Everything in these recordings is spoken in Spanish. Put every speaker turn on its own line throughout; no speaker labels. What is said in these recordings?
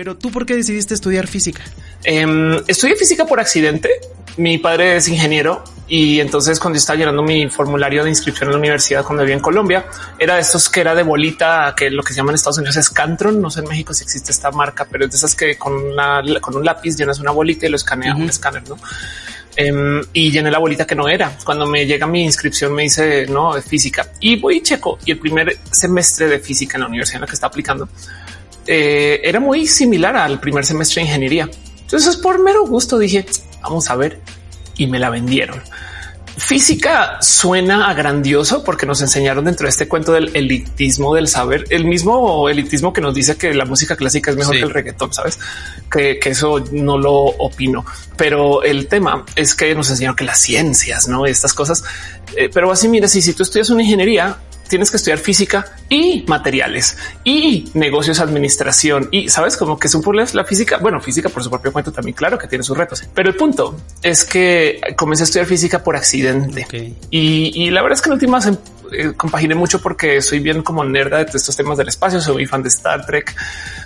Pero tú, ¿por qué decidiste estudiar física?
Eh, estudié física por accidente. Mi padre es ingeniero y entonces cuando estaba llenando mi formulario de inscripción en la universidad cuando vivía en Colombia, era de estos que era de bolita, que lo que se llama en Estados Unidos es Cantron. No sé en México si existe esta marca, pero es de esas que con, una, con un lápiz llenas una bolita y lo escanea un escáner, ¿no? Em, y llené la bolita que no era. Cuando me llega mi inscripción me dice no de física y voy y checo y el primer semestre de física en la universidad en la que está aplicando eh, era muy similar al primer semestre de ingeniería. Entonces por mero gusto dije vamos a ver y me la vendieron. Física suena a grandioso porque nos enseñaron dentro de este cuento del elitismo del saber, el mismo elitismo que nos dice que la música clásica es mejor que el reggaetón, sabes que, eso no lo opino, pero el tema es que nos enseñaron que las ciencias, no estas cosas, eh, pero así mira, si, si tú estudias una ingeniería, tienes que estudiar física y materiales y negocios, administración. Y sabes como que es un problema la física. Bueno, física por su propio cuento también, claro que tiene sus retos, pero el punto es que comencé a estudiar física por accidente. Y, la verdad es que en últimas em, eh, compaginé mucho porque soy bien como nerda de estos temas del espacio. Soy muy fan de Star Trek,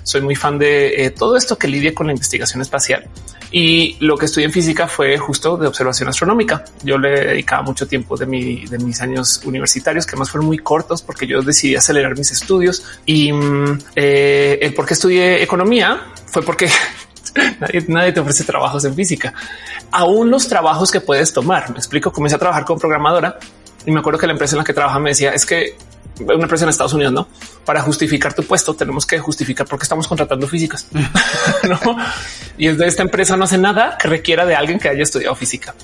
soy muy fan de eh, todo esto que lidia con la investigación espacial. Y lo que estudié en física fue justo de observación astronómica. Yo le dedicaba mucho tiempo de, mi, de mis años universitarios, que más fueron muy cortos porque yo decidí acelerar mis estudios. Y mm, eh, el por qué estudié economía fue porque nadie, nadie, te ofrece trabajos en física. Aún los trabajos que puedes tomar. Me explico. Comencé a trabajar con programadora y me acuerdo que la empresa en la que trabaja me decía es que una empresa en Estados Unidos, no para justificar tu puesto, tenemos que justificar por qué estamos contratando físicas. ¿no? Y es de esta empresa no hace nada que requiera de alguien que haya estudiado física.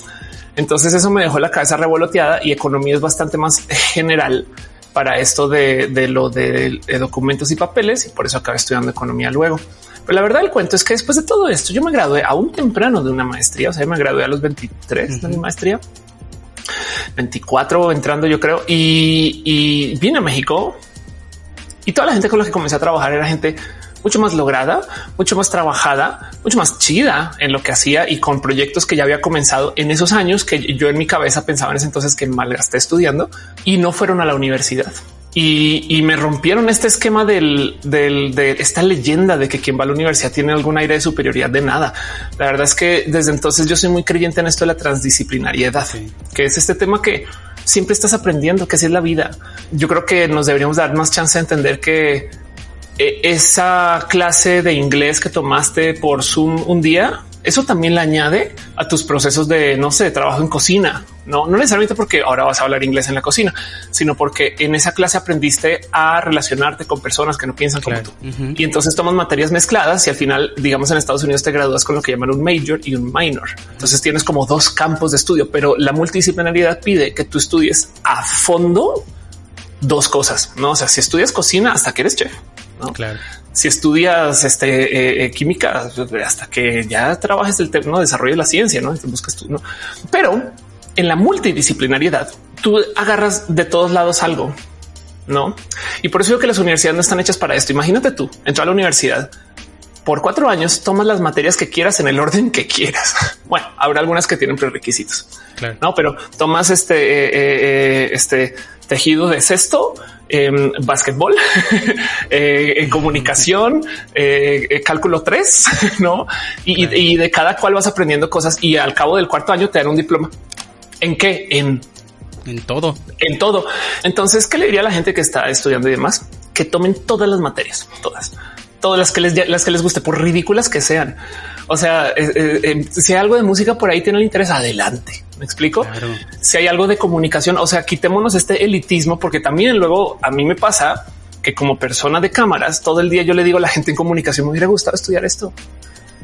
Entonces eso me dejó la cabeza revoloteada y economía es bastante más general para esto de, lo de, documentos y papeles y por eso acabé estudiando economía luego. Pero la verdad del cuento es que después de todo esto yo me gradué aún temprano de una maestría, o sea, me gradué a los 23 de mi maestría 24 entrando, yo creo, y, vine a México y toda la gente con la que comencé a trabajar era gente mucho más lograda, mucho más trabajada, mucho más chida en lo que hacía y con proyectos que ya había comenzado en esos años que yo en mi cabeza pensaba en ese entonces que malgasté estudiando y no fueron a la universidad y, me rompieron este esquema del, de esta leyenda de que quien va a la universidad tiene algún aire de superioridad de nada. La verdad es que desde entonces yo soy muy creyente en esto de la transdisciplinariedad, que es este tema que siempre estás aprendiendo, que así es la vida. Yo creo que nos deberíamos dar más chance de entender que eh, esa clase de inglés que tomaste por Zoom un día eso también le añade a tus procesos de, no sé, trabajo en cocina. No, no necesariamente porque ahora vas a hablar inglés en la cocina, sino porque en esa clase aprendiste a relacionarte con personas que no piensan como tú. Y entonces tomas materias mezcladas y al final, digamos, en Estados Unidos te gradúas con lo que llaman un major y un minor. Entonces tienes como dos campos de estudio, pero la multidisciplinaridad pide que tú estudies a fondo dos cosas. No, o sea, si estudias cocina hasta que eres chef, ¿no? Claro si estudias este, eh, eh, química hasta que ya trabajes el tema, de desarrollo de la ciencia, no buscas tú, no? Pero en la multidisciplinariedad, tú agarras de todos lados algo, no? Y por eso digo que las universidades no están hechas para esto. Imagínate tú entrar a la universidad por cuatro años, tomas las materias que quieras en el orden que quieras. Bueno, habrá algunas que tienen prerequisitos, no, pero tomas este, eh, este tejido de cesto, en básquetbol, eh, en comunicación, eh, eh, cálculo 3, ¿no? Y, de cada cual vas aprendiendo cosas y al cabo del cuarto año te dan un diploma. ¿En qué? En,
en todo.
En todo. Entonces, ¿qué le diría a la gente que está estudiando y demás? Que tomen todas las materias, todas, todas las que les, las que les guste, por ridículas que sean. O sea, si hay algo de música por ahí tiene el interés, adelante me explico. Si hay algo de comunicación, o sea, quitémonos este elitismo, porque también luego a mí me pasa que como persona de cámaras, todo el día yo le digo a la gente en comunicación, me hubiera gustado estudiar esto.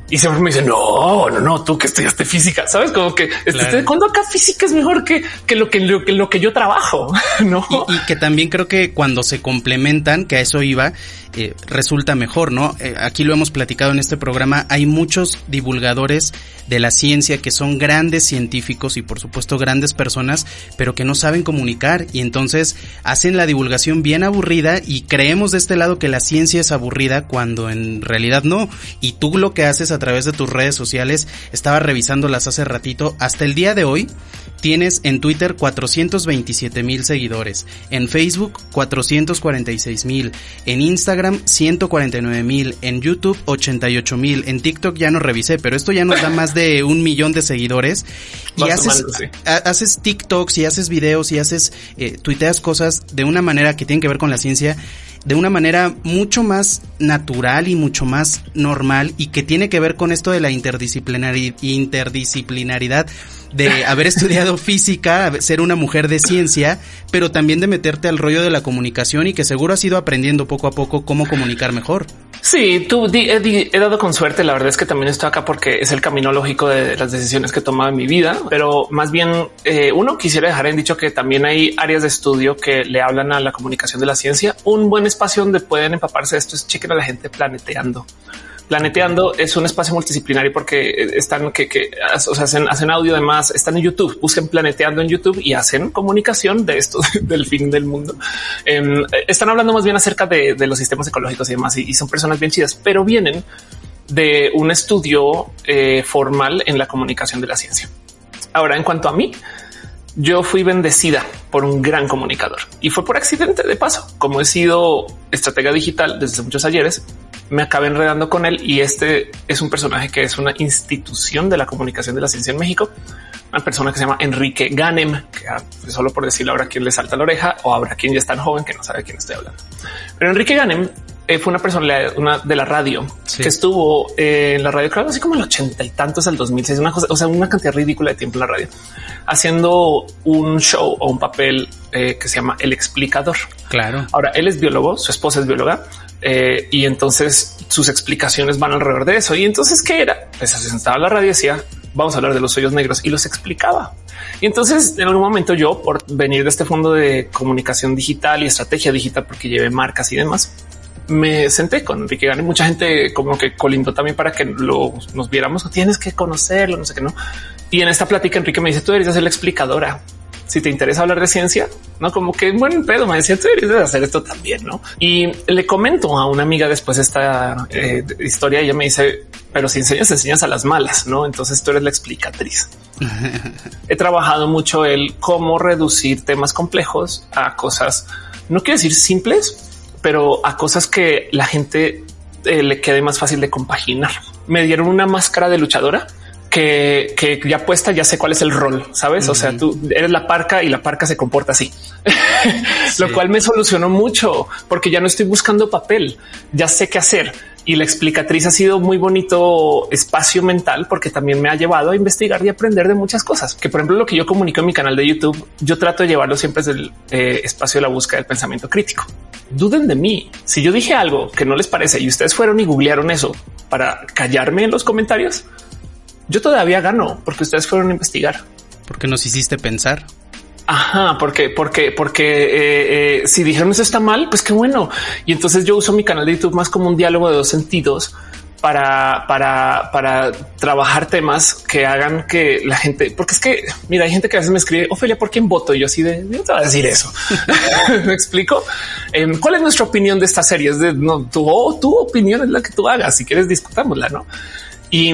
Y siempre me dicen, no, no, no, tú que estudiaste física, sabes como que este, cuando acá física es mejor que, que, lo, que, lo, que yo trabajo, no?
y, que también creo que cuando se complementan, que a eso iba, eh, resulta mejor, ¿no? Eh, aquí lo hemos platicado en este programa, hay muchos divulgadores de la ciencia que son grandes científicos y por supuesto grandes personas, pero que no saben comunicar y entonces hacen la divulgación bien aburrida y creemos de este lado que la ciencia es aburrida cuando en realidad no. Y tú lo que haces a través de tus redes sociales. Estaba revisándolas hace ratito. Hasta el día de hoy tienes en Twitter 427 mil seguidores, en Facebook 446 mil, en Instagram 149 mil, en YouTube 88 mil, en TikTok ya no revisé, pero esto ya nos da más de un millón de seguidores. Y haces, haces TikToks y haces videos y haces, eh, tuiteas cosas de una manera que tienen que ver con la ciencia de una manera mucho más natural y mucho más normal y que tiene que ver con esto de la interdisciplinaridad de haber estudiado física, ser una mujer de ciencia, pero también de meterte al rollo de la comunicación y que seguro has ido aprendiendo poco a poco cómo comunicar mejor.
Sí, tú he, dado con suerte. La verdad es que también estoy acá porque es el camino lógico de las decisiones que he tomado en mi vida, pero más bien eh, uno quisiera dejar en dicho que también hay áreas de estudio que le hablan a la comunicación de la ciencia. Un buen espacio donde pueden empaparse de esto es chequen a la gente planeteando. Planeteando es un espacio multidisciplinario porque están que, o sea, hacen, hacen audio, además están en YouTube, busquen Planeteando en YouTube y hacen comunicación de esto del fin del mundo. Em, están hablando más bien acerca de, los sistemas ecológicos y demás y, son personas bien chidas, pero vienen de un estudio eh, formal en la comunicación de la ciencia. Ahora, en cuanto a mí, yo fui bendecida por un gran comunicador y fue por accidente de paso. Como he sido estratega digital desde muchos ayeres, me acabé enredando con él y este es un personaje que es una institución de la comunicación de la ciencia en México. Una persona que se llama Enrique Ganem, que pues, solo por decirlo habrá quien le salta la oreja o habrá quien ya es tan joven que no sabe de quién estoy hablando. Pero Enrique Ganem fue una persona una de la radio que estuvo en la radio, creo así como el ochenta y tantos al 2006, una cosa, o sea, una cantidad ridícula de tiempo en la radio, haciendo un show o un papel eh, que se llama El Explicador.
Claro.
Ahora él es biólogo, su esposa es bióloga eh, y entonces sus explicaciones van alrededor de eso. Y entonces, ¿qué era? Pues se sentaba la radio y decía, vamos a hablar de los hoyos negros y los explicaba. Y entonces en algún momento yo, por venir de este fondo de comunicación digital y estrategia digital, porque llevé marcas y demás, me senté con Enrique Gane. Mucha gente como que colindó también para que lo, nos viéramos. Tienes que conocerlo, no sé qué, no. Y en esta plática, Enrique me dice: Tú deberías ser la explicadora si te interesa hablar de ciencia, no como que buen pedo. Me decía, tú deberías hacer esto también, no? Y le comento a una amiga después esta eh, historia. Ella me dice, pero si enseñas, enseñas a las malas, no? Entonces tú eres la explicatriz. He trabajado mucho el cómo reducir temas complejos a cosas, no quiero decir simples, pero a cosas que la gente eh, le quede más fácil de compaginar. Me dieron una máscara de luchadora que, ya puesta, ya sé cuál es el rol, sabes? O sea, tú eres la parca y la parca se comporta así, lo cual me solucionó mucho porque ya no estoy buscando papel, ya sé qué hacer. Y la explicatriz ha sido muy bonito espacio mental porque también me ha llevado a investigar y aprender de muchas cosas. Que por ejemplo, lo que yo comunico en mi canal de YouTube, yo trato de llevarlo siempre desde el eh, espacio de la búsqueda del pensamiento crítico. Duden de mí. Si yo dije algo que no les parece y ustedes fueron y googlearon eso para callarme en los comentarios, yo todavía gano porque ustedes fueron a investigar.
Porque nos hiciste pensar.
Ajá, porque, porque, porque eh, eh, si dijeron eso está mal, pues qué bueno. Y entonces yo uso mi canal de YouTube más como un diálogo de dos sentidos para, para, para trabajar temas que hagan que la gente, porque es que mira, hay gente que a veces me escribe Ofelia, ¿por quién voto? Y yo así de yo te voy a decir eso. me explico. Em, ¿Cuál es nuestra opinión de esta serie? Es de no, tu, tu opinión es la que tú hagas. Si quieres, discutámosla, no? Y,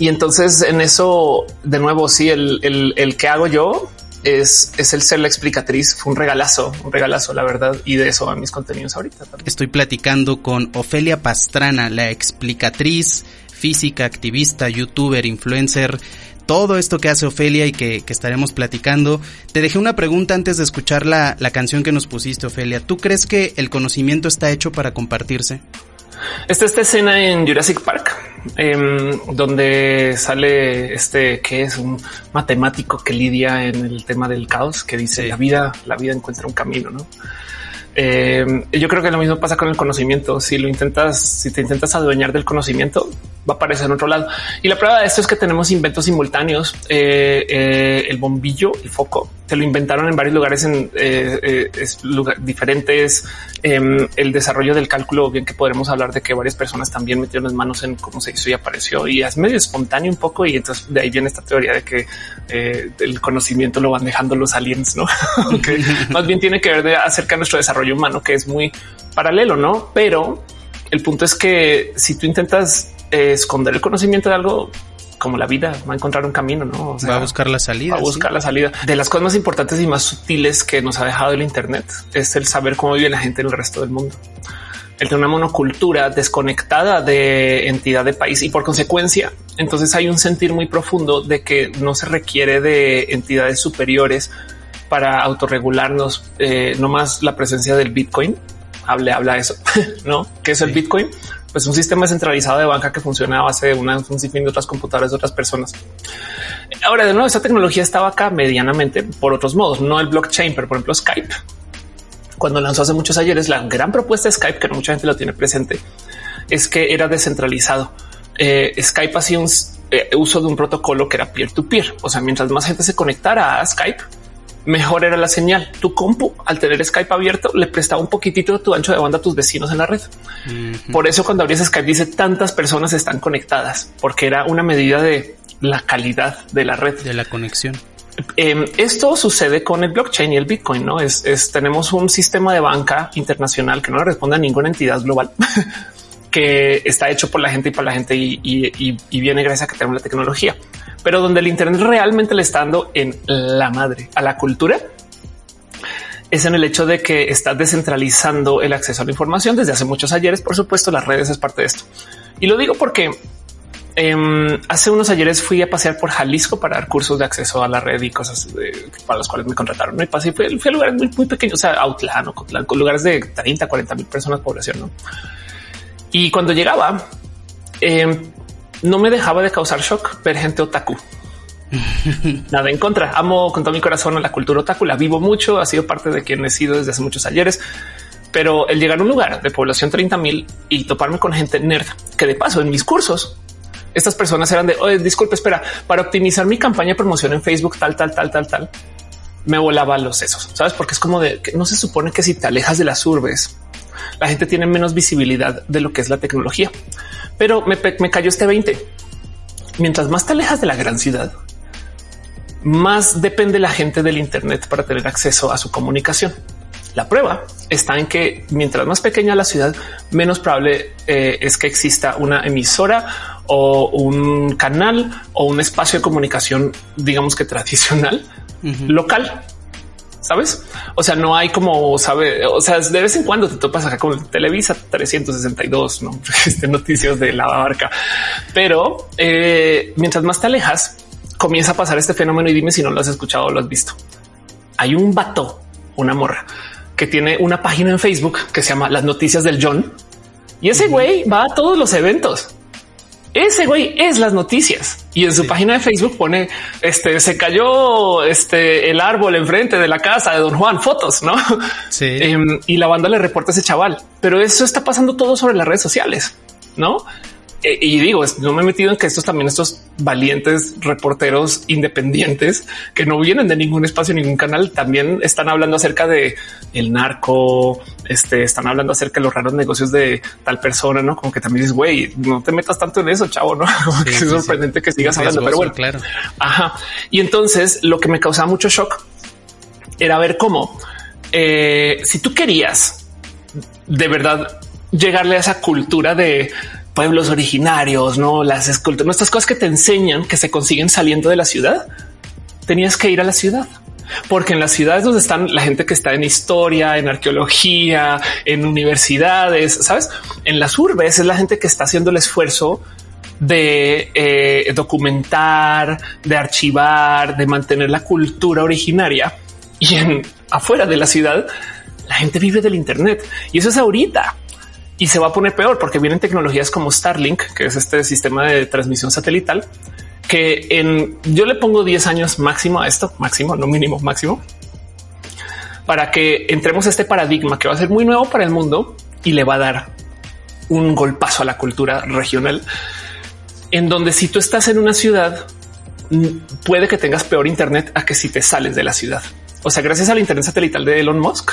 entonces en eso, de nuevo, sí, el, el, que hago yo es, es, el ser la explicatriz. Fue un regalazo, un regalazo, la verdad. Y de eso van mis contenidos ahorita.
Estoy platicando con Ofelia Pastrana, la explicatriz, física, activista, youtuber, influencer. Todo esto que hace Ofelia y que, que estaremos platicando. Te dejé una pregunta antes de escuchar la, la canción que nos pusiste, Ofelia. ¿Tú crees que el conocimiento está hecho para compartirse?
Está esta escena en Jurassic Park, em, donde sale este que es un matemático que lidia en el tema del caos, que dice la vida, la vida encuentra un camino, ¿no? Em, yo creo que lo mismo pasa con el conocimiento. Si lo intentas, si te intentas adueñar del conocimiento, va a aparecer en otro lado. Y la prueba de esto es que tenemos inventos simultáneos. Eh, eh, el bombillo, el foco, se lo inventaron en varios lugares en eh, diferentes. Em, el desarrollo del cálculo, bien que podremos hablar de que varias personas también metieron las manos en cómo se hizo y apareció y es medio espontáneo un poco. Y entonces de ahí viene esta teoría de que el conocimiento lo van dejando los aliens, no? que más bien tiene que ver de acerca de nuestro desarrollo humano, que es muy paralelo, no? Pero el punto es que si tú intentas esconder el conocimiento de algo como la vida va a encontrar un camino, no
va a buscar la salida,
va a buscar la salida de las cosas más importantes y más sutiles que nos ha dejado el Internet es el saber cómo vive la gente en el resto del mundo. El tener una monocultura desconectada de entidad de país y por consecuencia, entonces hay un sentir muy profundo de que no se requiere de entidades superiores para autorregularnos, eh, no más la presencia del Bitcoin. Hable, habla eso, no? ¿Qué es el Bitcoin? Pues un sistema centralizado de banca que funciona a base de una, un sinfín de otras computadoras de otras personas. Ahora, de nuevo, esta tecnología estaba acá medianamente por otros modos, no el blockchain, pero por ejemplo Skype. Cuando lanzó hace muchos ayeres, la gran propuesta de Skype, que mucha gente lo tiene presente, es que era descentralizado. Eh, Skype hacía un eh, uso de un protocolo que era peer to peer. O sea, mientras más gente se conectara a Skype, mejor era la señal. Tu compu, al tener Skype abierto, le prestaba un poquitito de tu ancho de banda a tus vecinos en la red. Por eso cuando abrías Skype dice tantas personas están conectadas, porque era una medida de la calidad de la red.
De la conexión.
Em, esto sucede con el blockchain y el Bitcoin, ¿no? Es, tenemos un sistema de banca internacional que no le responde a ninguna entidad global, que está hecho por la gente y para la gente y, y viene gracias a que tenemos la tecnología pero donde el Internet realmente le está dando en la madre a la cultura es en el hecho de que está descentralizando el acceso a la información desde hace muchos ayeres. Por supuesto, las redes es parte de esto. Y lo digo porque em, hace unos ayeres fui a pasear por Jalisco para dar cursos de acceso a la red y cosas para las cuales me contrataron. Y pasé, fui, a lugares muy, muy pequeños, o sea, Autlán o lugares de 30, 40 mil personas población. Y cuando llegaba, eh, no me dejaba de causar shock ver gente otaku. Nada en contra. Amo con todo mi corazón a la cultura otaku. La vivo mucho. Ha sido parte de quien he sido desde hace muchos ayeres. Pero el llegar a un lugar de población 30 mil y toparme con gente nerd, que de paso en mis cursos, estas personas eran de Oye, disculpe, espera, para optimizar mi campaña de promoción en Facebook, tal, tal, tal, tal, tal, me volaba los sesos, sabes? Porque es como de que no se supone que si te alejas de las urbes, la gente tiene menos visibilidad de lo que es la tecnología. Pero me, cayó este 20. Mientras más te alejas de la gran ciudad, más depende la gente del Internet para tener acceso a su comunicación. La prueba está en que mientras más pequeña la ciudad, menos probable eh, es que exista una emisora o un canal o un espacio de comunicación, digamos que tradicional, local sabes? O sea, no hay como sabe, o sea, de vez en cuando te topas acá con Televisa 362, no este, noticias de la barca, pero eh, mientras más te alejas, comienza a pasar este fenómeno y dime si no lo has escuchado o lo has visto. Hay un vato, una morra que tiene una página en Facebook que se llama Las Noticias del John. Y ese güey va a todos los eventos ese güey es las noticias y en su página de Facebook pone este se cayó este el árbol enfrente de la casa de don Juan, fotos, no? Sí. Em, y la banda le reporta a ese chaval, pero eso está pasando todo sobre las redes sociales, no? Eh, y digo, no me he metido en que estos también, estos valientes reporteros independientes que no vienen de ningún espacio, ningún canal, también están hablando acerca de el narco, este, están hablando acerca de los raros negocios de tal persona, no como que también dices, güey, no te metas tanto en eso, chavo, no que es sorprendente que sigas hablando, pero bueno, claro. Ajá. Y entonces lo que me causaba mucho shock era ver cómo eh, si tú querías de verdad llegarle a esa cultura de pueblos originarios, no las esculturas, nuestras cosas que te enseñan que se consiguen saliendo de la ciudad. Tenías que ir a la ciudad. Porque en las ciudades donde están la gente que está en historia, en arqueología, en universidades, sabes, en las urbes es la gente que está haciendo el esfuerzo de eh, documentar, de archivar, de mantener la cultura originaria. Y en afuera de la ciudad la gente vive del Internet. Y eso es ahorita y se va a poner peor porque vienen tecnologías como Starlink, que es este sistema de transmisión satelital, que en yo le pongo 10 años máximo a esto, máximo, no mínimo, máximo, para que entremos a este paradigma que va a ser muy nuevo para el mundo y le va a dar un golpazo a la cultura regional, en donde si tú estás en una ciudad, puede que tengas peor Internet a que si te sales de la ciudad. O sea, gracias al Internet satelital de Elon Musk,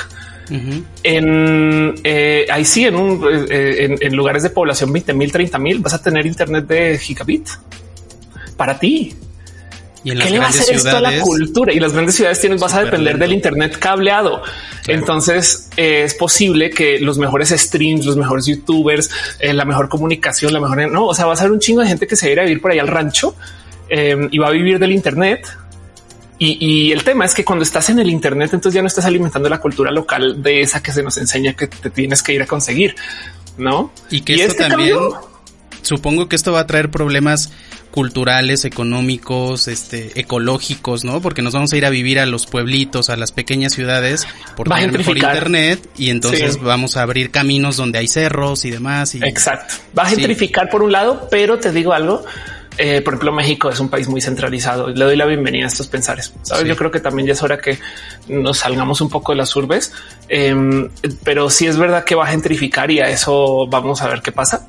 en eh, ahí sí, en, un, eh, en, lugares de población 20 mil, 30 mil, vas a tener internet de gigabit para ti.
Y en
¿Qué le va a hacer esto a la cultura? Y las grandes ciudades tienen, vas a depender del Internet cableado. Entonces es posible que los mejores streams, los mejores youtubers, eh, la mejor comunicación, la mejor, no, o sea, va a ser un chingo de gente que se irá a vivir por ahí al rancho eh, y va a vivir del Internet. Y, el tema es que cuando estás en el Internet, entonces ya no estás alimentando la cultura local de esa que se nos enseña que te tienes que ir a conseguir, no?
Y que esto este también, supongo que esto va a traer problemas culturales, económicos, este, ecológicos, ¿no? Porque nos vamos a ir a vivir a los pueblitos, a las pequeñas ciudades por tener mejor internet y entonces vamos a abrir caminos donde hay cerros y demás.
Exacto. Va a gentrificar por un lado, pero te digo algo. Eh, por ejemplo, México es un país muy centralizado. Le doy la bienvenida a estos pensares. ¿Sabes? Yo creo que también ya es hora que nos salgamos un poco de las urbes, em, pero sí es verdad que va a gentrificar y a eso vamos a ver qué pasa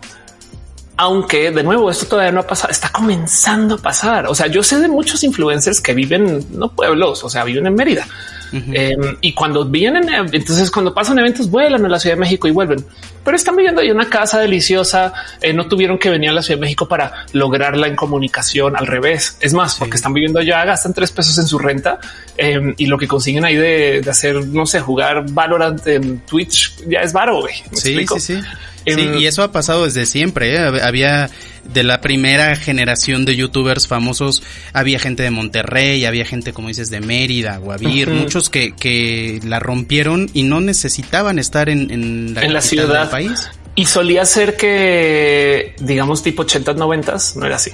aunque de nuevo esto todavía no ha pasado, está comenzando a pasar. O sea, yo sé de muchos influencers que viven no pueblos, o sea, viven en Mérida. Em, y cuando vienen, entonces cuando pasan eventos vuelan a la Ciudad de México y vuelven, pero están viviendo ahí una casa deliciosa. Eh, no tuvieron que venir a la Ciudad de México para lograrla en comunicación al revés. Es más, porque están viviendo allá, gastan tres pesos en su renta em, y lo que consiguen ahí de, hacer, no sé, jugar Valorant en Twitch ya es varo.
Sí, sí, sí. Sí, y eso ha pasado desde siempre. ¿eh? Había de la primera generación de youtubers famosos, había gente de Monterrey, había gente, como dices, de Mérida, Guavir, muchos que, que la rompieron y no necesitaban estar en, en
la, en la ciudad del país. Y solía ser que, digamos, tipo 80 90 no era así.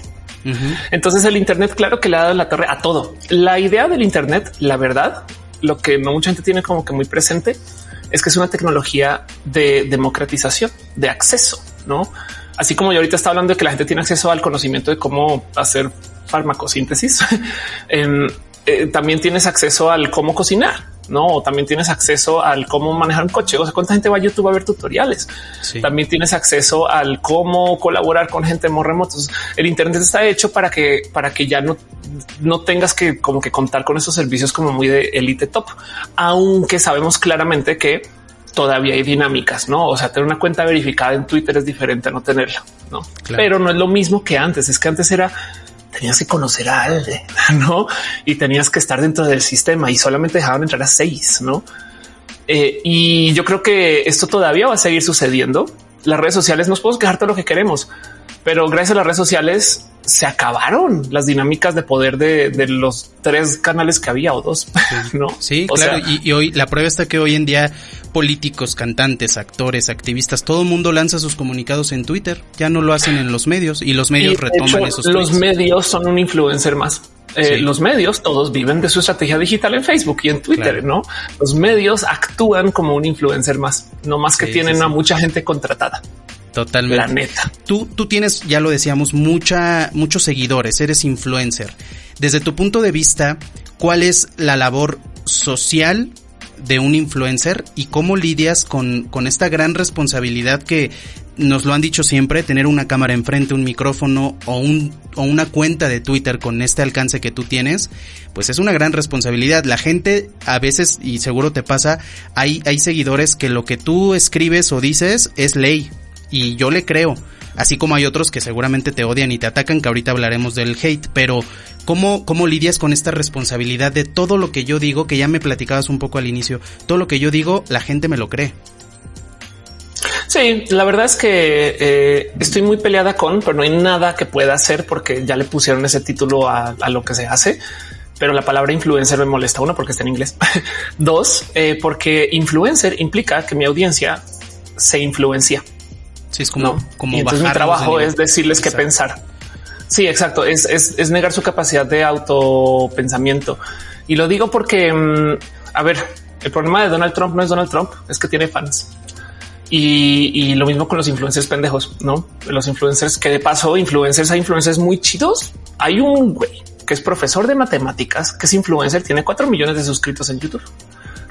Entonces el Internet, claro que le ha dado la torre a todo. La idea del Internet, la verdad, lo que no mucha gente tiene como que muy presente es que es una tecnología de democratización, de acceso, ¿no? Así como yo ahorita está hablando de que la gente tiene acceso al conocimiento de cómo hacer farmacosíntesis, em, eh, también tienes acceso al cómo cocinar, no? O también tienes acceso al cómo manejar un coche. O sea, cuánta gente va a YouTube a ver tutoriales. También tienes acceso al cómo colaborar con gente muy remotos. El Internet está hecho para que, para que ya no, no tengas que como que contar con esos servicios como muy de élite top, aunque sabemos claramente que todavía hay dinámicas, no? O sea, tener una cuenta verificada en Twitter es diferente a no tenerla, no? Pero no es lo mismo que antes. Es que antes era tenías que conocer a alguien, no? Y tenías que estar dentro del sistema y solamente dejaban entrar a seis, no? Eh, y yo creo que esto todavía va a seguir sucediendo. Las redes sociales nos podemos quejar todo lo que queremos, pero gracias a las redes sociales se acabaron las dinámicas de poder de, los tres canales que había o dos, ¿no?
Sí, claro. y, hoy la prueba está que hoy en día políticos, cantantes, actores, activistas, todo el mundo lanza sus comunicados en Twitter. Ya no lo hacen en los medios y los medios retoman esos.
Los medios son un influencer más. Eh, los medios todos viven de su estrategia digital en Facebook y en Twitter, no? Los medios actúan como un influencer más, no más que tienen a mucha gente contratada.
Totalmente.
La neta.
Tú, tú tienes, ya lo decíamos, mucha, muchos seguidores, eres influencer. Desde tu punto de vista, ¿cuál es la labor social de un influencer y cómo lidias con, con esta gran responsabilidad que nos lo han dicho siempre, tener una cámara enfrente, un micrófono o, un, o una cuenta de Twitter con este alcance que tú tienes, pues es una gran responsabilidad. La gente a veces, y seguro te pasa, hay, hay seguidores que lo que tú escribes o dices es ley y yo le creo. Así como hay otros que seguramente te odian y te atacan, que ahorita hablaremos del hate, pero ¿cómo, cómo lidias con esta responsabilidad de todo lo que yo digo, que ya me platicabas un poco al inicio, todo lo que yo digo, la gente me lo cree?
Sí, la verdad es que eh, estoy muy peleada con, pero no hay nada que pueda hacer porque ya le pusieron ese título a, lo que se hace. Pero la palabra influencer me molesta. Uno, porque está en inglés. Dos, eh, porque influencer implica que mi audiencia se influencia.
Sí, es como, como
entonces mi trabajo es decirles qué pensar. Sí, exacto. Es, es, es, negar su capacidad de autopensamiento. Y lo digo porque, mm, a ver, el problema de Donald Trump no es Donald Trump, es que tiene fans. Y, y, lo mismo con los influencers pendejos, no? Los influencers que de paso, influencers, hay influencers muy chidos. Hay un güey que es profesor de matemáticas, que es influencer, tiene cuatro millones de suscritos en YouTube.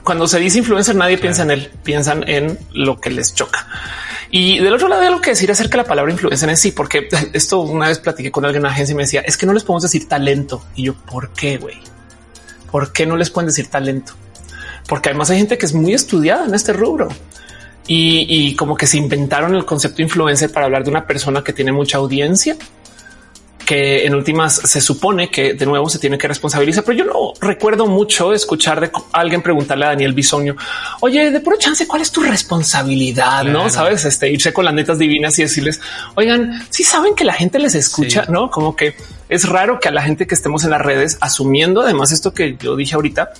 Cuando se dice influencer, nadie piensa en él, piensan en lo que les choca. Y del otro lado, hay algo que decir acerca de la palabra influencer en sí, porque esto una vez platiqué con alguien en la agencia y me decía es que no les podemos decir talento. Y yo, ¿por qué, güey? ¿Por qué no les pueden decir talento? Porque además hay gente que es muy estudiada en este rubro y, como que se inventaron el concepto influencer para hablar de una persona que tiene mucha audiencia que en últimas se supone que de nuevo se tiene que responsabilizar, pero yo no recuerdo mucho escuchar de alguien preguntarle a Daniel Bisoño, oye, de puro chance, ¿cuál es tu responsabilidad? No sabes, este irse con las netas divinas y decirles, oigan, si saben que la gente les escucha, no como que es raro que a la gente que estemos en las redes asumiendo además esto que yo dije ahorita,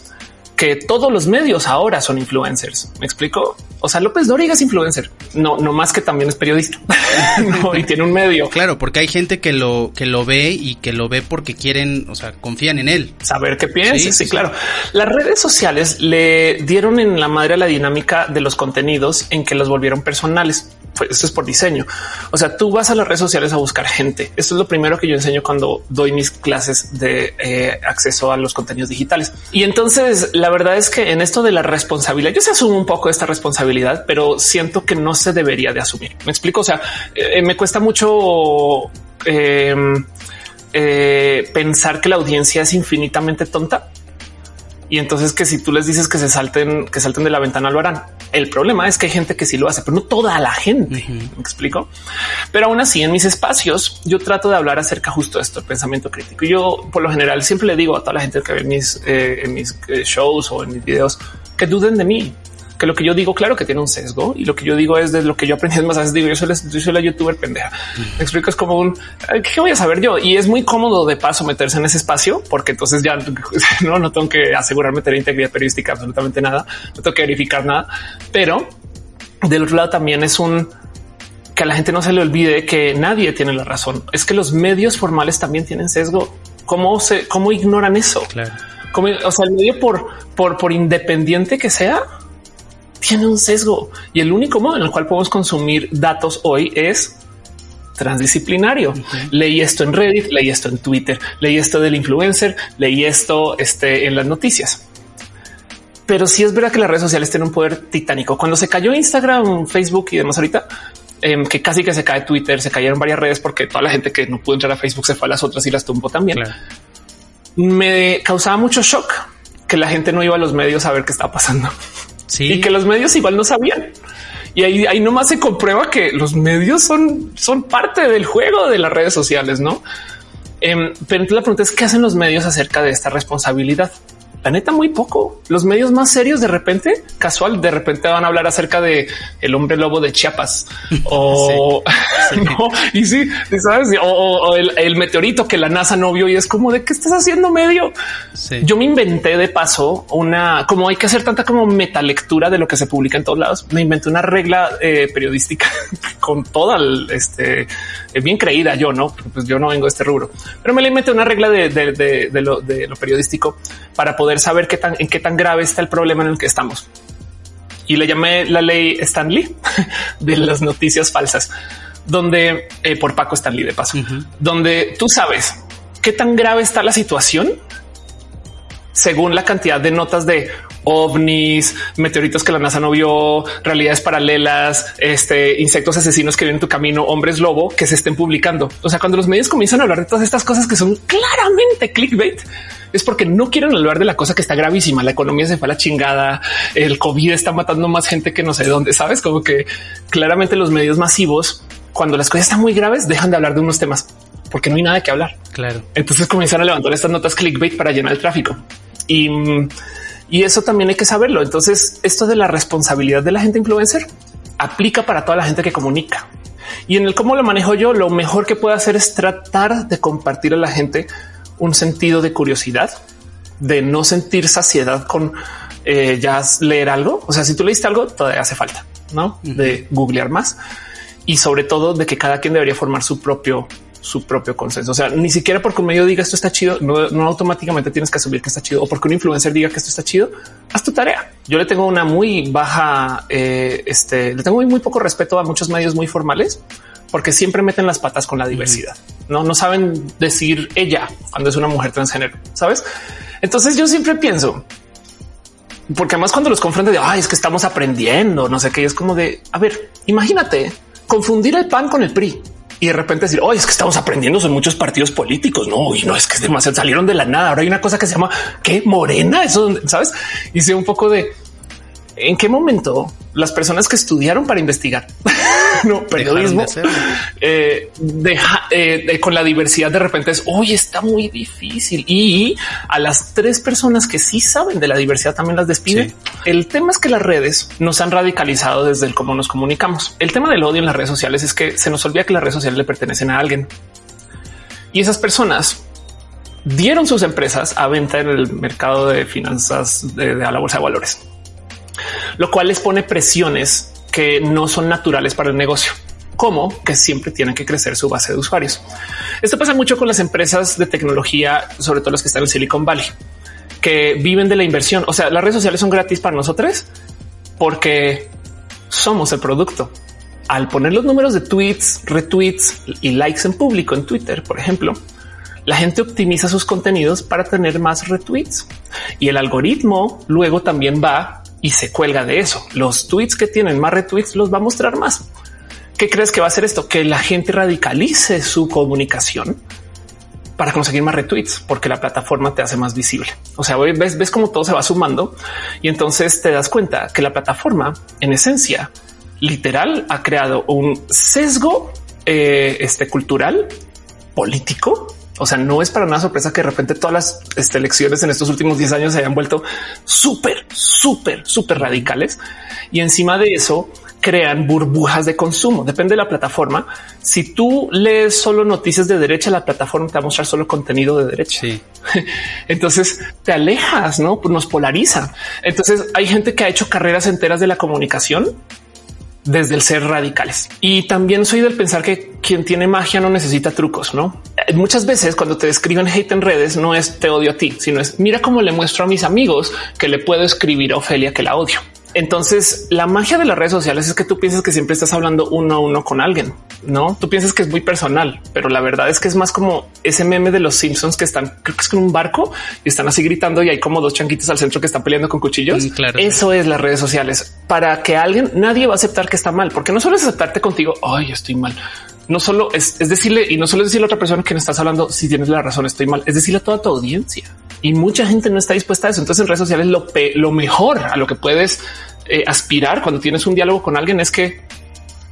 que todos los medios ahora son influencers. Me explico. O sea, López Dóriga es influencer, no, no más que también es periodista y tiene un medio.
Claro, porque hay gente que lo que lo ve y que lo ve porque quieren, o sea, confían en él.
Saber qué piensa. Sí, claro. Las redes sociales le dieron en la madre a la dinámica de los contenidos en que los volvieron personales. Pues esto es por diseño. O sea, tú vas a las redes sociales a buscar gente. Esto es lo primero que yo enseño cuando doy mis clases de eh, acceso a los contenidos digitales. Y entonces la verdad es que en esto de la responsabilidad, yo se asumo un poco esta responsabilidad, pero siento que no se debería de asumir. Me explico. O sea, eh, me cuesta mucho em, eh, pensar que la audiencia es infinitamente tonta y entonces que si tú les dices que se salten, que salten de la ventana lo harán. El problema es que hay gente que sí lo hace, pero no toda la gente. Me explico. Pero aún así, en mis espacios, yo trato de hablar acerca justo de esto, el pensamiento crítico. Y yo, por lo general, siempre le digo a toda la gente que ve mis, eh, en mis eh, shows o en mis videos que duden de mí, que lo que yo digo, claro que tiene un sesgo y lo que yo digo es de lo que yo aprendí más veces digo yo soy, la, yo soy la youtuber pendeja. Me explico, es como un qué voy a saber yo y es muy cómodo de paso meterse en ese espacio porque entonces ya no, no tengo que asegurarme tener integridad periodística, absolutamente nada, no tengo que verificar nada, pero del otro lado también es un que a la gente no se le olvide que nadie tiene la razón. Es que los medios formales también tienen sesgo. ¿Cómo se, cómo ignoran eso? Claro. Como, o sea, el medio por, por, por independiente que sea, tiene un sesgo y el único modo en el cual podemos consumir datos hoy es transdisciplinario. Leí esto en Reddit, leí esto en Twitter, leí esto del influencer, leí esto este, en las noticias. Pero sí es verdad que las redes sociales tienen un poder titánico. Cuando se cayó Instagram, Facebook y demás ahorita, em, que casi que se cae Twitter, se cayeron varias redes porque toda la gente que no pudo entrar a Facebook se fue a las otras y las tumbó también. Me causaba mucho shock que la gente no iba a los medios a ver qué estaba pasando y que los medios igual no sabían. Y ahí, ahí nomás se comprueba que los medios son, son parte del juego de las redes sociales, no? Eh, pero la pregunta es qué hacen los medios acerca de esta responsabilidad la neta muy poco. Los medios más serios de repente, casual, de repente van a hablar acerca de el hombre lobo de Chiapas o no, y sí, sabes, o, el, meteorito que la NASA no vio y es como de qué estás haciendo medio. Yo me inventé de paso una como hay que hacer tanta como metalectura de lo que se publica en todos lados. Me inventé una regla eh, periodística con toda el, este eh, bien creída yo, no? Pues yo no vengo de este rubro, pero me la inventé una regla de, de, lo, de lo periodístico para poder saber qué tan, en qué tan grave está el problema en el que estamos. Y le llamé la ley Stanley de las noticias falsas, donde eh, por Paco Stanley de paso, donde tú sabes qué tan grave está la situación según la cantidad de notas de ovnis, meteoritos que la NASA no vio, realidades paralelas, este insectos asesinos que vienen en tu camino, hombres lobo que se estén publicando. O sea, cuando los medios comienzan a hablar de todas estas cosas que son claramente clickbait, es porque no quieren hablar de la cosa que está gravísima. La economía se fue a la chingada. El COVID está matando más gente que no sé dónde. Sabes como que claramente los medios masivos, cuando las cosas están muy graves, dejan de hablar de unos temas porque no hay nada que hablar.
Claro.
Entonces comienzan a levantar estas notas clickbait para llenar el tráfico y, y eso también hay que saberlo. Entonces, esto de la responsabilidad de la gente influencer aplica para toda la gente que comunica. Y en el cómo lo manejo yo, lo mejor que puedo hacer es tratar de compartir a la gente un sentido de curiosidad, de no sentir saciedad con eh, ya leer algo. O sea, si tú leíste algo, todavía hace falta, ¿no? De googlear más y sobre todo de que cada quien debería formar su propio su propio consenso. O sea, ni siquiera porque un medio diga esto está chido, no, automáticamente tienes que asumir que está chido o porque un influencer diga que esto está chido. Haz tu tarea. Yo le tengo una muy baja, eh, este, le tengo muy, muy poco respeto a muchos medios muy formales porque siempre meten las patas con la diversidad. No, no saben decir ella cuando es una mujer transgénero, sabes? Entonces yo siempre pienso, porque además cuando los confrontan de ay, es que estamos aprendiendo, no sé qué, es como de a ver, imagínate confundir el pan con el PRI y de repente decir, oye, es que estamos aprendiendo, son muchos partidos políticos. No, y no es que es demasiado, salieron de la nada. Ahora hay una cosa que se llama que morena. Eso sabes? Hice un poco de ¿En qué momento las personas que estudiaron para investigar, no periodismo, eh, eh, con la diversidad de repente es hoy está muy difícil y a las tres personas que sí saben de la diversidad también las despiden. El tema es que las redes nos han radicalizado desde el cómo nos comunicamos. El tema del odio en las redes sociales es que se nos olvida que las redes sociales le pertenecen a alguien. Y esas personas dieron sus empresas a venta en el mercado de finanzas de, de la bolsa de valores lo cual les pone presiones que no son naturales para el negocio como que siempre tienen que crecer su base de usuarios. Esto pasa mucho con las empresas de tecnología, sobre todo las que están en Silicon Valley, que viven de la inversión. O sea, las redes sociales son gratis para nosotros porque somos el producto. Al poner los números de tweets, retweets y likes en público en Twitter, por ejemplo, la gente optimiza sus contenidos para tener más retweets y el algoritmo luego también va y se cuelga de eso. Los tweets que tienen más retweets los va a mostrar más. ¿Qué crees que va a hacer esto? Que la gente radicalice su comunicación para conseguir más retweets, porque la plataforma te hace más visible. O sea, ves, ves cómo todo se va sumando y entonces te das cuenta que la plataforma, en esencia, literal, ha creado un sesgo eh, este, cultural, político o sea, no es para nada sorpresa que de repente todas las este, elecciones en estos últimos 10 años se hayan vuelto súper, súper, súper radicales. Y encima de eso crean burbujas de consumo. Depende de la plataforma. Si tú lees solo noticias de derecha, la plataforma te va a mostrar solo contenido de derecha. Entonces te alejas, no nos polariza. Entonces hay gente que ha hecho carreras enteras de la comunicación desde el ser radicales. Y también soy del pensar que quien tiene magia no necesita trucos, ¿no? Muchas veces cuando te escriben hate en redes no es te odio a ti, sino es mira cómo le muestro a mis amigos que le puedo escribir a Ofelia que la odio. Entonces, la magia de las redes sociales es que tú piensas que siempre estás hablando uno a uno con alguien, no? Tú piensas que es muy personal, pero la verdad es que es más como ese meme de los Simpsons que están, creo que es con un barco y están así gritando y hay como dos chanquitos al centro que están peleando con cuchillos. Mm, claro, Eso es las redes sociales para que alguien, nadie va a aceptar que está mal, porque no solo es aceptarte contigo. Ay, estoy mal no solo es, decirle y no solo es decirle a otra persona que no estás hablando si tienes la razón, estoy mal, es decirle a toda tu audiencia y mucha gente no está dispuesta a eso. Entonces en redes sociales lo, lo mejor a lo que puedes eh, aspirar cuando tienes un diálogo con alguien es que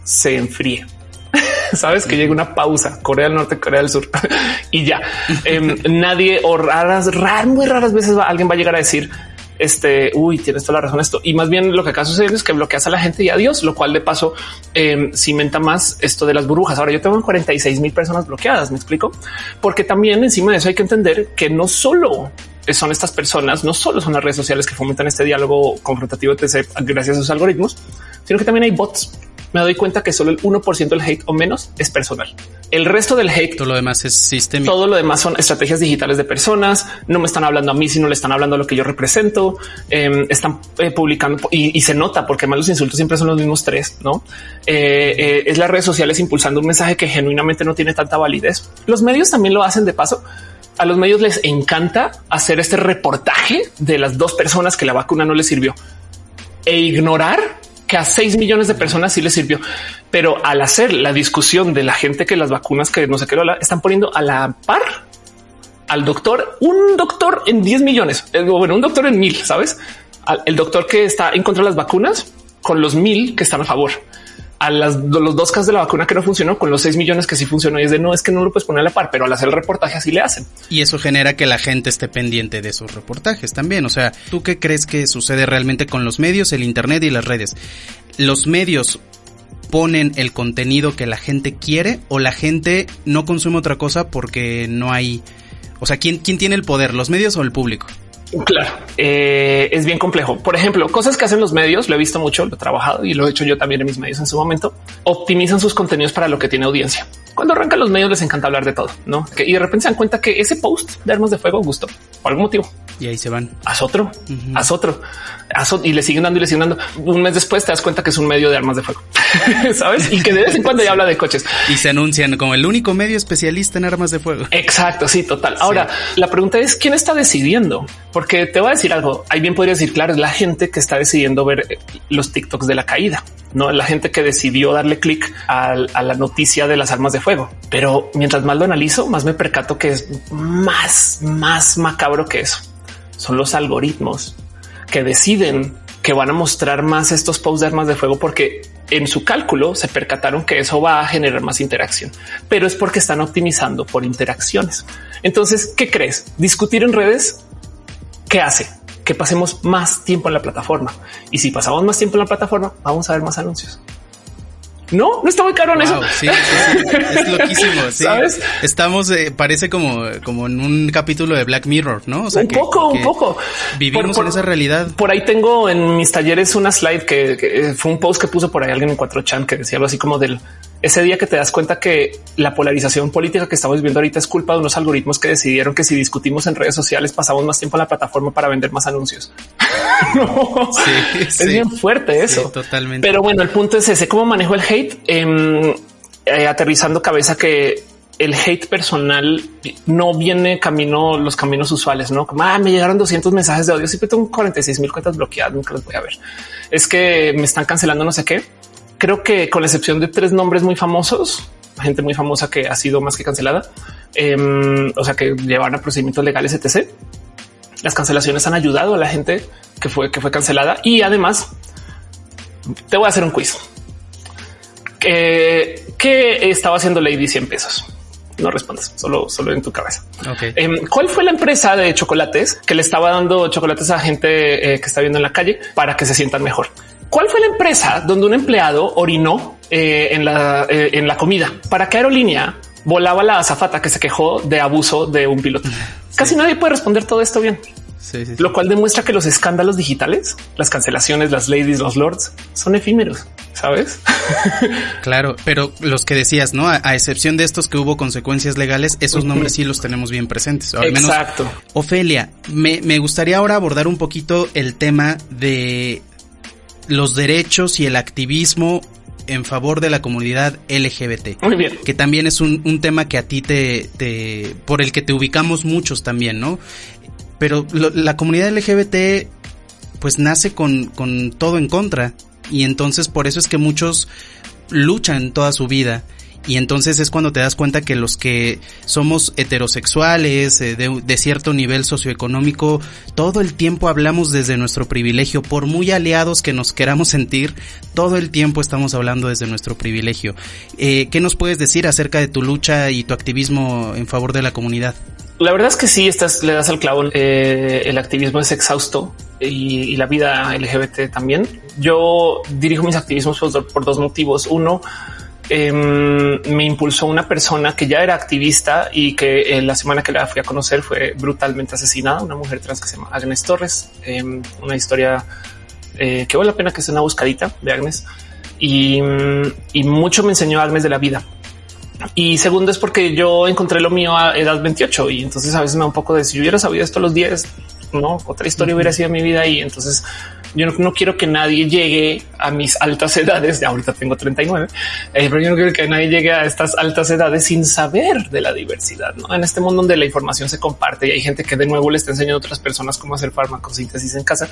se enfríe. Sabes que llega una pausa, Corea del Norte, Corea del Sur y ya em, nadie o raras, raras, muy raras veces alguien va a llegar a decir este, uy, tienes toda la razón esto. Y más bien lo que acá sucede es que bloqueas a la gente y adiós, lo cual de paso eh, cimenta más esto de las burbujas. Ahora yo tengo 46 mil personas bloqueadas, me explico, porque también encima de eso hay que entender que no solo son estas personas, no solo son las redes sociales que fomentan este diálogo confrontativo gracias a sus algoritmos, sino que también hay bots me doy cuenta que solo el 1% del hate o menos es personal. El resto del hate,
todo lo demás es sistémico.
Todo lo demás son estrategias digitales de personas. No me están hablando a mí, sino le están hablando a lo que yo represento. Em, están eh, publicando y, se nota porque más los insultos siempre son los mismos tres. No eh, eh, es las redes sociales impulsando un mensaje que genuinamente no tiene tanta validez. Los medios también lo hacen de paso. A los medios les encanta hacer este reportaje de las dos personas que la vacuna no les sirvió e ignorar que a 6 millones de personas sí les sirvió, pero al hacer la discusión de la gente que las vacunas que no sé qué lo están poniendo a la par al doctor, un doctor en 10 millones, eh, bueno, un doctor en mil, sabes? El doctor que está en contra de las vacunas con los mil que están a favor a las, los dos casos de la vacuna que no funcionó con los 6 millones que sí funcionó y es de no es que no lo puedes poner a la par, pero al hacer el reportaje así le hacen.
Y eso genera que la gente esté pendiente de esos reportajes también. O sea, ¿tú qué crees que sucede realmente con los medios, el Internet y las redes? Los medios ponen el contenido que la gente quiere o la gente no consume otra cosa porque no hay... O sea, ¿quién, quién tiene el poder, los medios o el público?
Claro, eh, es bien complejo. Por ejemplo, cosas que hacen los medios, lo he visto mucho, lo he trabajado y lo he hecho yo también en mis medios en su momento, optimizan sus contenidos para lo que tiene audiencia. Cuando arrancan los medios les encanta hablar de todo, ¿no? y de repente se dan cuenta que ese post de armas de fuego gustó por algún motivo.
Y ahí se van.
Haz otro, haz otro, haz otro y le siguen dando y le siguen dando. Un mes después te das cuenta que es un medio de armas de fuego, sabes? Y que de vez en cuando ya habla de coches
y se anuncian como el único medio especialista en armas de fuego.
Exacto. Sí, total. Ahora la pregunta es quién está decidiendo, porque te voy a decir algo. Ahí bien podría decir, claro, es la gente que está decidiendo ver eh, los TikToks de la caída, no la gente que decidió darle clic a, a la noticia de las armas de fuego. Pero mientras más lo analizo, más me percato que es más, más macabro que eso son los algoritmos que deciden que van a mostrar más estos posts de armas de fuego porque en su cálculo se percataron que eso va a generar más interacción, pero es porque están optimizando por interacciones. Entonces, ¿qué crees? Discutir en redes, ¿qué hace? Que pasemos más tiempo en la plataforma. Y si pasamos más tiempo en la plataforma, vamos a ver más anuncios. No, no está muy caro en eso.
Sí, es loquísimo. ¿Sabes? Estamos, eh, parece como, como en un capítulo de Black Mirror, ¿no?
O sea, un poco, un poco.
Vivimos en esa realidad.
Por ahí tengo en mis talleres una slide que, que, fue un post que puso por ahí alguien en 4chan que decía algo así como del ese día que te das cuenta que la polarización política que estamos viendo ahorita es culpa de unos algoritmos que decidieron que si discutimos en redes sociales pasamos más tiempo en la plataforma para vender más anuncios. es bien fuerte eso.
totalmente.
Pero bueno, el punto es ese, cómo manejo el hate, em, eh, aterrizando cabeza que el hate personal no viene camino los caminos usuales, no como ah, me llegaron 200 mensajes de odio. Siempre tengo 46 mil cuentas bloqueadas. Nunca los voy a ver. Es que me están cancelando no sé qué creo que con la excepción de tres nombres muy famosos, gente muy famosa que ha sido más que cancelada, em, o sea, que llevan a procedimientos legales, etc. Las cancelaciones han ayudado a la gente que fue, que fue cancelada y además te voy a hacer un quiz. ¿Qué, estaba haciendo Lady 100 pesos? No respondas, solo, solo en tu cabeza. Em, ¿Cuál fue la empresa de chocolates que le estaba dando chocolates a gente eh, que está viendo en la calle para que se sientan mejor? ¿Cuál fue la empresa donde un empleado orinó eh, en, la, eh, en la comida? ¿Para qué aerolínea volaba la azafata que se quejó de abuso de un piloto? Casi nadie puede responder todo esto bien. Lo cual demuestra que los escándalos digitales, las cancelaciones, las ladies, los lords son efímeros, sabes?
claro, pero los que decías, no, a, excepción de estos que hubo consecuencias legales, esos nombres sí los tenemos bien presentes.
al Exacto.
Ofelia, me, me gustaría ahora abordar un poquito el tema de los derechos y el activismo en favor de la comunidad LGBT.
Muy bien.
Que también es un, un tema que a ti te, te, por el que te ubicamos muchos también, ¿no? Pero la comunidad LGBT pues nace con, con todo en contra y entonces por eso es que muchos luchan toda su vida y entonces es cuando te das cuenta que los que somos heterosexuales, eh, de, cierto nivel socioeconómico, todo el tiempo hablamos desde nuestro privilegio, por muy aliados que nos queramos sentir, todo el tiempo estamos hablando desde nuestro privilegio. Eh, ¿Qué nos puedes decir acerca de tu lucha y tu activismo en favor de la comunidad?
La verdad es que sí, estás, le das al clavo. Eh, el activismo es exhausto y, la vida LGBT también. Yo dirijo mis activismos por dos motivos. Uno, Em, me impulsó una persona que ya era activista y que eh, la semana que la fui a conocer fue brutalmente asesinada, una mujer trans que se llama Agnes Torres, em, una historia eh, que vale la pena que sea una buscadita de Agnes. Y, mucho me enseñó Agnes de la vida. Y segundo es porque yo encontré lo mío a edad 28 y entonces a veces me da un poco de si yo hubiera sabido esto a los 10, no otra historia hubiera sido mi vida y entonces yo no, quiero que nadie llegue a mis altas edades. Ya ahorita tengo 39, eh, pero yo no quiero que nadie llegue a estas altas edades sin saber de la diversidad. ¿no? En este mundo donde la información se comparte y hay gente que de nuevo le está enseñando a otras personas cómo hacer farmacosíntesis en casa,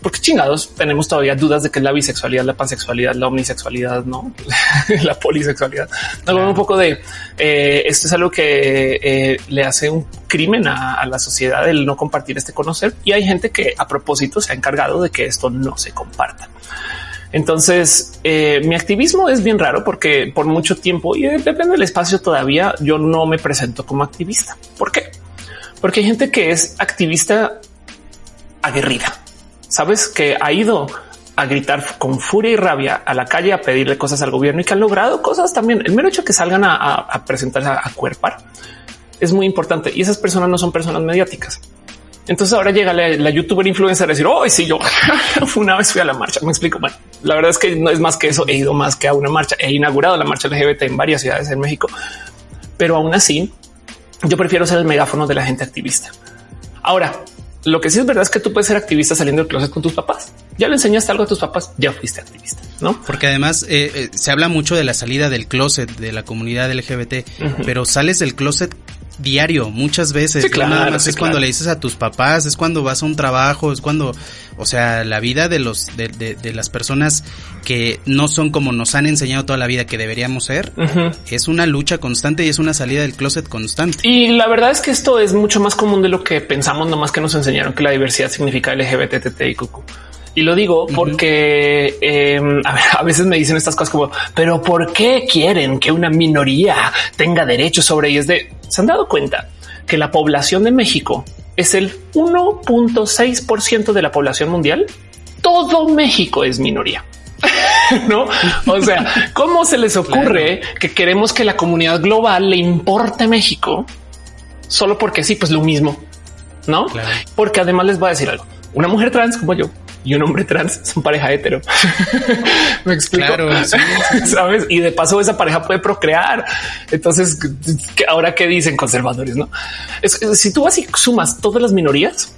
porque chingados tenemos todavía dudas de que es la bisexualidad, la pansexualidad, la omnisexualidad, no la polisexualidad. No, un poco de eh, esto es algo que eh, le hace un crimen a, la sociedad el no compartir este conocer. Y hay gente que a propósito se ha encargado de que esto no se comparta. Entonces, eh, mi activismo es bien raro porque por mucho tiempo y depende del espacio todavía yo no me presento como activista. ¿Por qué? Porque hay gente que es activista aguerrida. Sabes que ha ido a gritar con furia y rabia a la calle a pedirle cosas al gobierno y que han logrado cosas también. El mero hecho que salgan a, presentarse a cuerpar es muy importante y esas personas no son personas mediáticas. Entonces ahora llega la, youtuber influencer a decir hoy sí, yo una vez fui a la marcha. Me explico. Bueno, la verdad es que no es más que eso. He ido más que a una marcha. He inaugurado la marcha LGBT en varias ciudades en México, pero aún así yo prefiero ser el megáfono de la gente activista. Ahora, lo que sí es verdad es que tú puedes ser activista saliendo del closet con tus papás. Ya le enseñaste algo a tus papás, ya fuiste activista, ¿no?
Porque además eh, eh, se habla mucho de la salida del closet de la comunidad LGBT, pero sales del closet diario, muchas veces.
claro,
es cuando le dices a tus papás, es cuando vas a un trabajo, es cuando, o sea, la vida de los, de, de, las personas que no son como nos han enseñado toda la vida que deberíamos ser, es una lucha constante y es una salida del closet constante.
Y la verdad es que esto es mucho más común de lo que pensamos, nomás que nos enseñaron que la diversidad significa LGBT, y cucu. Y lo digo porque em, a, veces me dicen estas cosas como, pero ¿por qué quieren que una minoría tenga derechos sobre ellos? De se han dado cuenta que la población de México es el 1.6% de la población mundial. Todo México es minoría. no? O sea, ¿cómo se les ocurre que queremos que la comunidad global le importe México solo porque sí, pues lo mismo, no? Porque además les voy a decir algo. Una mujer trans como yo y un hombre trans son pareja hetero. Me explico. Sabes? Y de paso, esa pareja puede procrear. Entonces, ahora qué dicen conservadores? No es, si tú así sumas todas las minorías,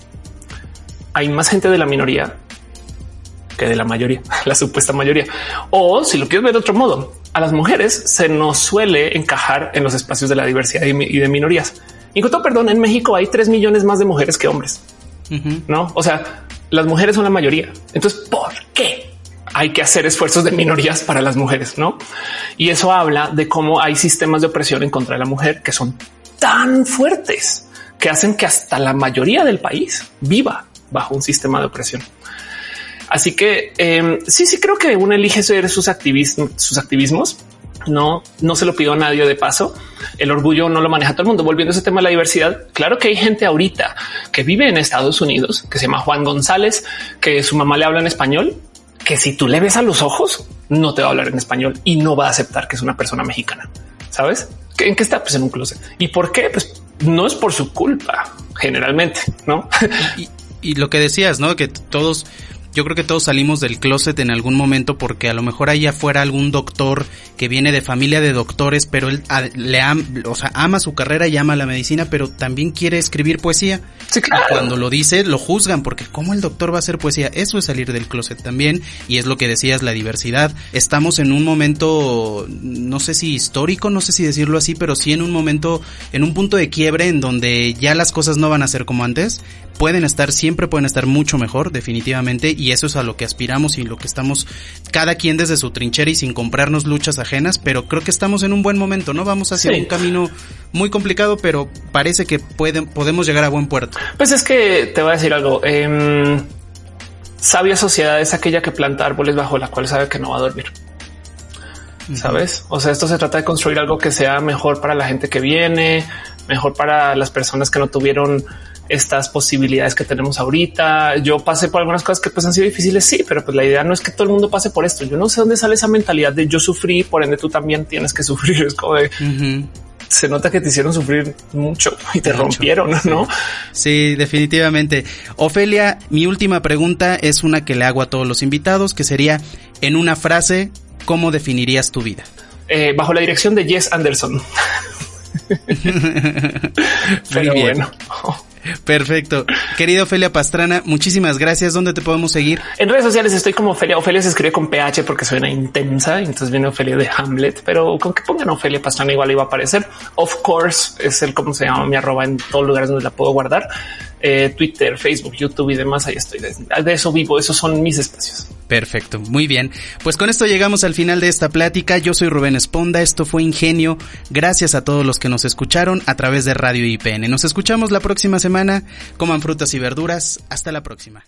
hay más gente de la minoría que de la mayoría, la supuesta mayoría. O si lo quieres ver de otro modo, a las mujeres se nos suele encajar en los espacios de la diversidad y de minorías. Incluso, perdón, en México hay tres millones más de mujeres que hombres. No, o sea, las mujeres son la mayoría. Entonces, ¿por qué hay que hacer esfuerzos de minorías para las mujeres? No, y eso habla de cómo hay sistemas de opresión en contra de la mujer que son tan fuertes que hacen que hasta la mayoría del país viva bajo un sistema de opresión. Así que em, sí, sí creo que uno elige ser sus activismos, sus activismos. No, no se lo pido a nadie de paso. El orgullo no lo maneja todo el mundo. Volviendo a ese tema de la diversidad, claro que hay gente ahorita que vive en Estados Unidos, que se llama Juan González, que su mamá le habla en español, que si tú le ves a los ojos, no te va a hablar en español y no va a aceptar que es una persona mexicana. ¿Sabes? ¿En qué está? Pues en un closet. ¿Y por qué? Pues no es por su culpa, generalmente, ¿no?
Y, y lo que decías, ¿no? Que todos yo creo que todos salimos del closet en algún momento porque a lo mejor ahí afuera algún doctor que viene de familia de doctores, pero él le ama, o sea, ama su carrera y ama la medicina, pero también quiere escribir poesía.
Sí, claro.
cuando lo dice, lo juzgan porque cómo el doctor va a hacer poesía. Eso es salir del closet también y es lo que decías, la diversidad. Estamos en un momento, no sé si histórico, no sé si decirlo así, pero sí en un momento, en un punto de quiebre en donde ya las cosas no van a ser como antes. Pueden estar, siempre pueden estar mucho mejor, definitivamente y eso es a lo que aspiramos y lo que estamos cada quien desde su trinchera y sin comprarnos luchas ajenas, pero creo que estamos en un buen momento, ¿no? Vamos hacia un camino muy complicado, pero parece que pueden, podemos llegar a buen puerto.
Pues es que te voy a decir algo. Eh, sabia sociedad es aquella que planta árboles bajo la cual sabe que no va a dormir. Sabes? O sea, esto se trata de construir algo que sea mejor para la gente que viene, mejor para las personas que no tuvieron estas posibilidades que tenemos ahorita. Yo pasé por algunas cosas que pues han sido difíciles, sí, pero pues la idea no es que todo el mundo pase por esto. Yo no sé dónde sale esa mentalidad de yo sufrí, por ende tú también tienes que sufrir. Es como de se nota que te hicieron sufrir mucho y te rompieron, ¿no?
Sí, definitivamente. Ofelia, mi última pregunta es una que le hago a todos los invitados, que sería en una frase, ¿cómo definirías tu vida?
Eh, bajo la dirección de Jess Anderson.
Muy bien. Perfecto. Querida Ofelia Pastrana, muchísimas gracias. ¿Dónde te podemos seguir?
En redes sociales estoy como Ofelia. Ofelia se escribe con PH porque suena intensa. Entonces viene Ofelia de Hamlet, pero con que pongan Ofelia Pastrana igual iba a aparecer. Of course es el cómo se llama mi arroba en todos lugares donde la puedo guardar. Eh, Twitter, Facebook, YouTube y demás. Ahí estoy. De eso vivo. Esos son mis espacios.
Perfecto, muy bien. Pues con esto llegamos al final de esta plática. Yo soy Rubén Esponda, esto fue Ingenio. Gracias a todos los que nos escucharon a través de Radio IPN. Nos escuchamos la próxima semana. Coman frutas y verduras. Hasta la próxima.